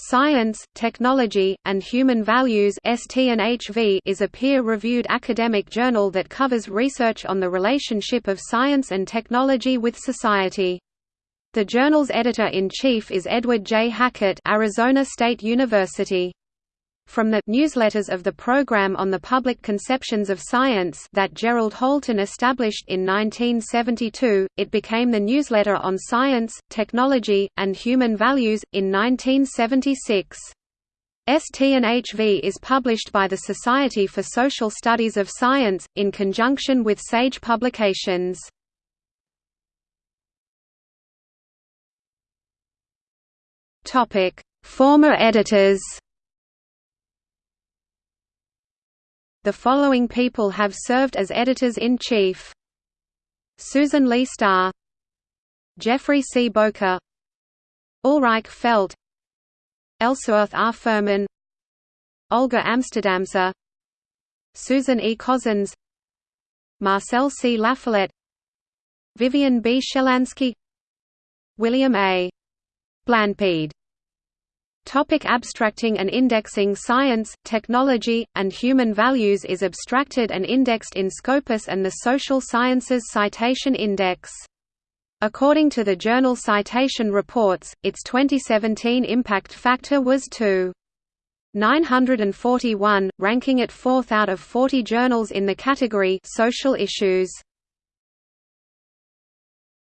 Science, Technology, and Human Values is a peer-reviewed academic journal that covers research on the relationship of science and technology with society. The journal's editor-in-chief is Edward J. Hackett Arizona State University. From the newsletters of the Program on the Public Conceptions of Science that Gerald Holton established in 1972, it became the newsletter on science, technology, and human values, in 1976. ST&HV is published by the Society for Social Studies of Science, in conjunction with SAGE Publications. Former editors The following people have served as editors-in-chief Susan Leigh Star Geoffrey C. Bowker Ulrike Felt Ellsworth R. Fuhrman Olga Amsterdamska Susan E. Cozzens Marcel C. Lafollette Vivien B. Shelanski William A. Blanpied Topic abstracting and indexing Science, technology, and human values is abstracted and indexed in Scopus and the Social Sciences Citation Index. According to the journal Citation Reports, its 2017 impact factor was 2. 941, ranking it fourth out of 40 journals in the category Social Issues.